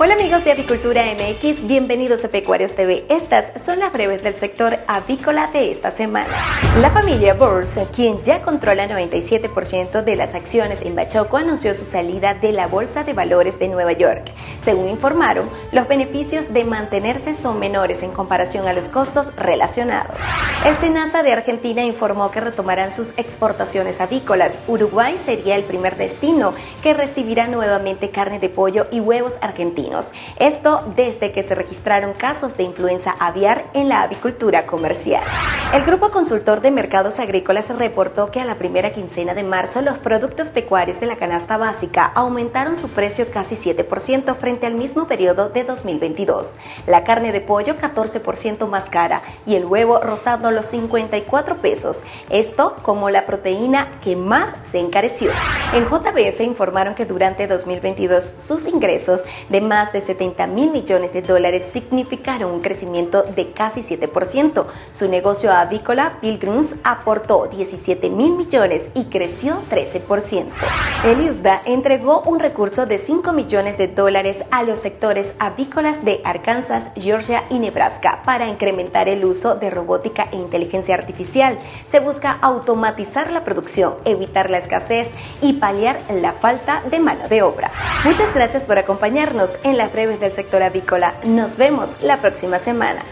Hola amigos de Avicultura MX, bienvenidos a Pecuarios TV. Estas son las breves del sector avícola de esta semana. La familia Bors, quien ya controla 97% de las acciones en Bachoco, anunció su salida de la Bolsa de Valores de Nueva York. Según informaron, los beneficios de mantenerse son menores en comparación a los costos relacionados. El SENASA de Argentina informó que retomarán sus exportaciones avícolas. Uruguay sería el primer destino que recibirá nuevamente carne de pollo y huevos argentinos esto desde que se registraron casos de influenza aviar en la avicultura comercial. El Grupo Consultor de Mercados Agrícolas reportó que a la primera quincena de marzo los productos pecuarios de la canasta básica aumentaron su precio casi 7% frente al mismo periodo de 2022. La carne de pollo 14% más cara y el huevo rozando los 54 pesos. Esto como la proteína que más se encareció. En JBS informaron que durante 2022 sus ingresos de más más de 70 mil millones de dólares significaron un crecimiento de casi 7%. Su negocio avícola, Pilgrims, aportó 17 mil millones y creció 13%. El USDA entregó un recurso de 5 millones de dólares a los sectores avícolas de Arkansas, Georgia y Nebraska para incrementar el uso de robótica e inteligencia artificial. Se busca automatizar la producción, evitar la escasez y paliar la falta de mano de obra. Muchas gracias por acompañarnos en las breves del sector avícola. Nos vemos la próxima semana.